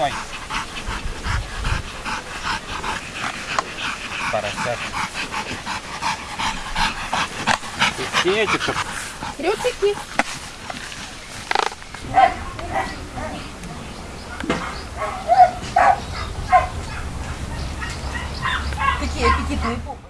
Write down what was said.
Vai. Para certo. Пакетиков. Рюкзаки. Какие аппетитные попы.